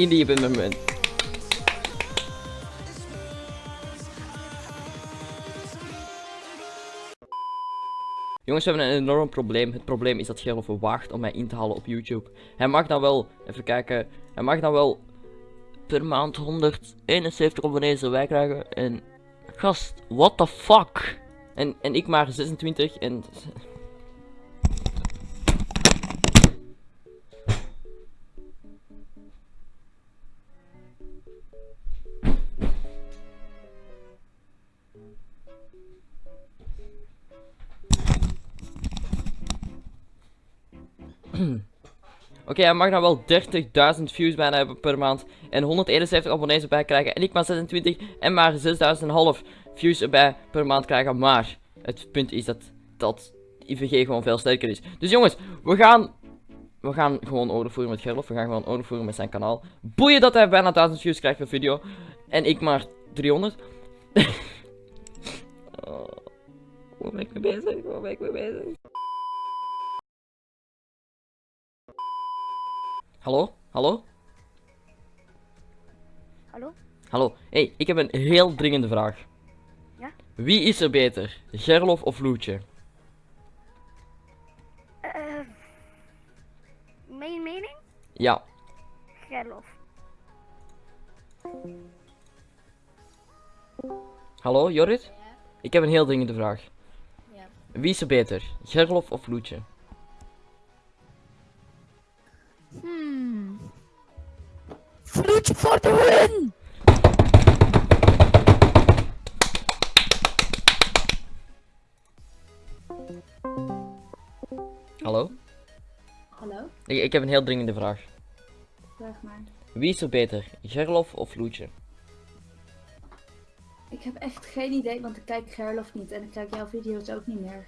in die moment. Jongens, we hebben een enorm probleem. Het probleem is dat Gerlof waagt om mij in te halen op YouTube. Hij mag dan wel, even kijken, hij mag dan wel per maand 171 abonnees erbij krijgen. En gast, what the fuck? En, en ik maar 26 en... Oké, hij mag dan wel 30.000 views bijna hebben per maand. En 171 abonnees erbij krijgen. En ik maar 26 en maar 6.500 views erbij per maand krijgen. Maar het punt is dat, dat IVG gewoon veel sterker is. Dus jongens, we gaan... We gaan gewoon oorlog voeren met Gerlof. We gaan gewoon oorlog voeren met zijn kanaal. Boeien dat hij bijna 1000 views krijgt per video. En ik maar 300. oh, waar ben ik mee bezig? Waar ben ik mee bezig? Hallo? Hallo? Hallo? Hallo. hey, ik heb een heel dringende vraag. Ja? Wie is er beter? Gerlof of Loetje? Ja. Gerlof. Hallo, Jorrit? Ik heb een heel dringende vraag. Ja. Wie is er beter? Gerlof of Loetje? Hmm. Vloedje voor de win! Hallo? Ik, ik heb een heel dringende vraag. Vraag maar. Wie is er beter? Gerlof of Loetje? Ik heb echt geen idee, want ik kijk Gerlof niet en ik kijk jouw video's ook niet meer.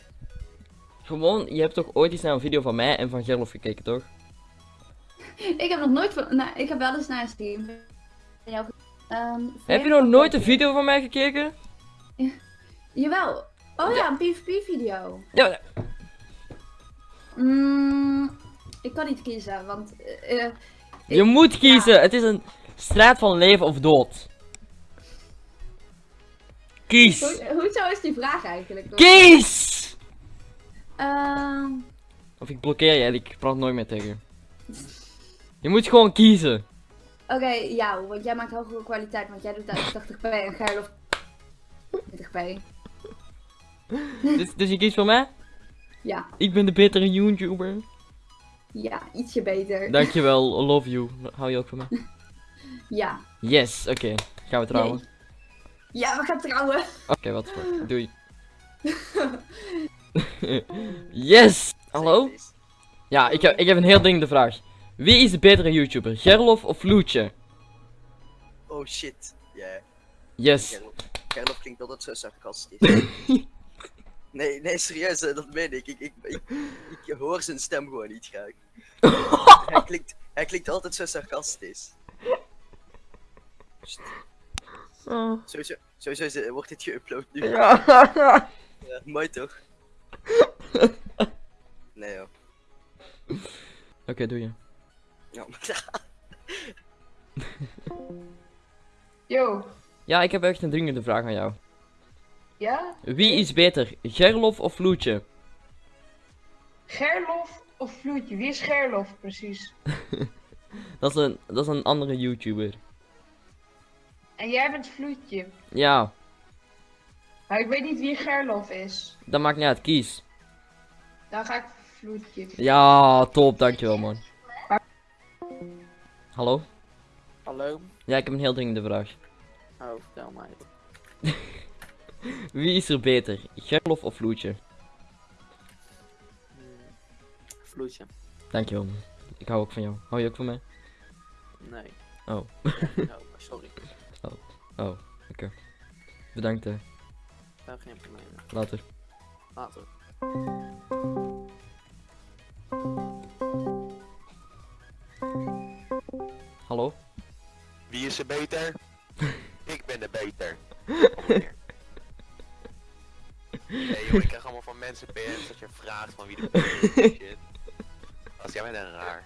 Gewoon, je hebt toch ooit eens naar een video van mij en van Gerlof gekeken, toch? Ik heb nog nooit van... Nou, ik heb wel eens naar een stream. Ehm, Heb je nog nooit een video van mij gekeken? Jawel. Oh ja, een PvP video. Ja, Mm, ik kan niet kiezen, want... eh, eh, je moet kiezen. Het is een strijd van leven of dood. Kies. hoe, hoezo is die vraag eigenlijk? Kies! Ehm, Of ik blokkeer je en ik praat nooit meer tegen je. Je moet gewoon kiezen. Oké, jou, want jij maakt hogere kwaliteit, want jij doet uit 80p en Gerlof 20p. Dus, dus je kiest voor mij? Ja, Ik ben de betere YouTuber. Ja, ietsje beter. Dankjewel, I love you. Hou je ook van mij? Ja. Yes, oké. Gaan we trouwen? Nee. Ja, we gaan trouwen. Oké, wat voor. Doei. yes! Hallo? Ja, ik heb, ik heb een heel dringende vraag. Wie is de betere YouTuber? Gerlof of Loetje? Oh shit. Ja. Yes. Gerlof. Gerlof klinkt altijd zo sarcastisch. Nee, nee, serieus, dat meen ik. Ik, ik, ik. ik hoor zijn stem gewoon niet graag. hij, klinkt, hij klinkt altijd zo sarcastisch. Oh. Sowieso, wordt dit geüpload nu. Ja. Ja, mooi toch? Nee joh. Oké, doe je. Ja, maar- Yo, Ja, ik heb echt een dringende vraag aan jou. Ja? Wie is beter? Gerlof of Loetje? Gerlof of Vloedje? Wie is Gerlof precies? Dat is een, dat is een andere YouTuber. En jij bent Vloedje. Ja, Maar ik weet niet wie Gerlof is. dat maakt niet uit. Kies. Dan ga ik Vloedje. Ja, top. Dankjewel, man. Hallo? Hallo? Ja, ik heb een heel dringende vraag. Oh, vertel mij. Wie is er beter? Gerlof of Loetje? Hmm. Vloedje. Dankjewel, man. Ik hou ook van jou. Hou je ook van mij? Nee. Oh. no, sorry. Oh, oké. Bedankt, hè. Daar geen probleem. Later. Later. Hallo? Wie is er beter? ik ben de beter. mensen dat je vraagt van wie de is. en Shit. Als jij bent een raar.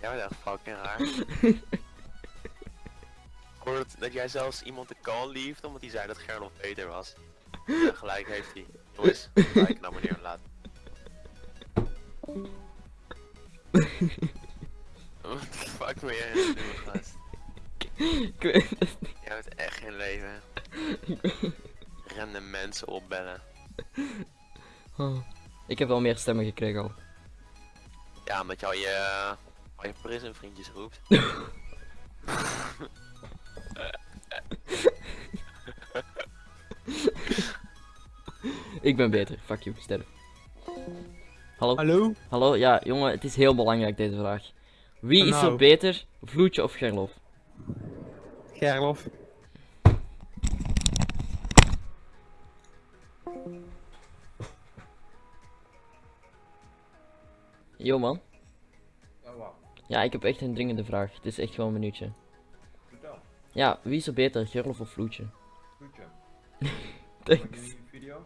Jij bent echt fucking raar. Ik hoorde dat, dat jij zelfs iemand de call liefde omdat hij zei dat Gerlof beter was. Ja, gelijk heeft hij. Jongens, gelijk naar meneer laat. The fuck ben jij het doen, gast? Ik weet het niet. Jij hebt echt geen leven. Random mensen opbellen. Oh. Ik heb wel meer stemmen gekregen al. Ja, omdat je al je, al je prison vriendjes roept. Ik ben beter. Fuck you, sterf. Hallo? Hallo? Hallo? Ja, jongen, het is heel belangrijk deze vraag. Wie is er Nou. beter, Vloetje of Gerlof? Gerlof. Yo man. Ja, ik heb echt een dringende vraag. Het is echt gewoon een minuutje. Ja, wie is er beter, Gerlof of Vloetje? Thanks. video?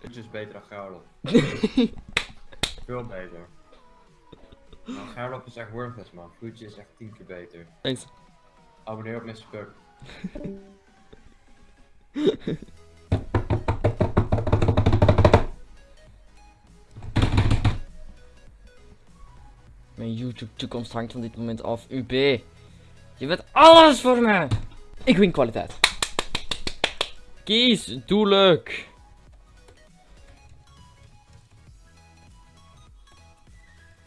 Voetje is beter dan Gerlof. Veel beter. Nou, Gerlof is echt worthless man. Voetje is echt tien keer beter. Thanks. Abonneer op Mr. Puck. Mijn YouTube toekomst hangt van dit moment af. UB. Je bent alles voor me. Ik win kwaliteit. Kies, doe leuk.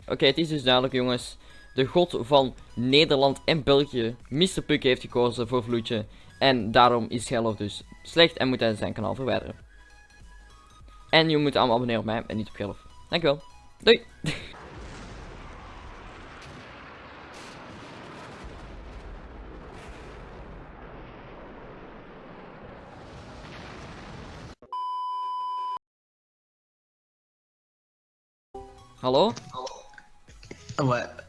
Oké, het is dus duidelijk jongens. De god van Nederland en België, Mr. Puck heeft gekozen voor Vloetje. En daarom is Gerlof dus slecht en moet hij zijn kanaal verwijderen. En je moet allemaal abonneren op mij en niet op Gerlof. Dankjewel. Doei. Hallo?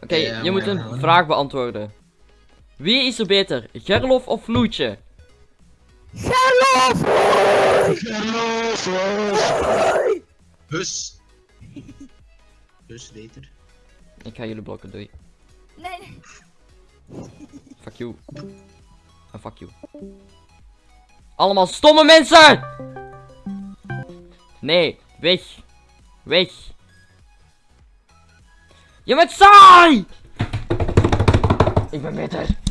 Oké, je moet een vraag beantwoorden. Wie is er beter, Gerlof of Vloetje? Hus. Hus beter. Ik ga jullie blokken, doei. Nee, nee. Fuck you. En fuck you. Allemaal stomme mensen! Nee, weg. Weg. Je bent saai! Ik ben beter.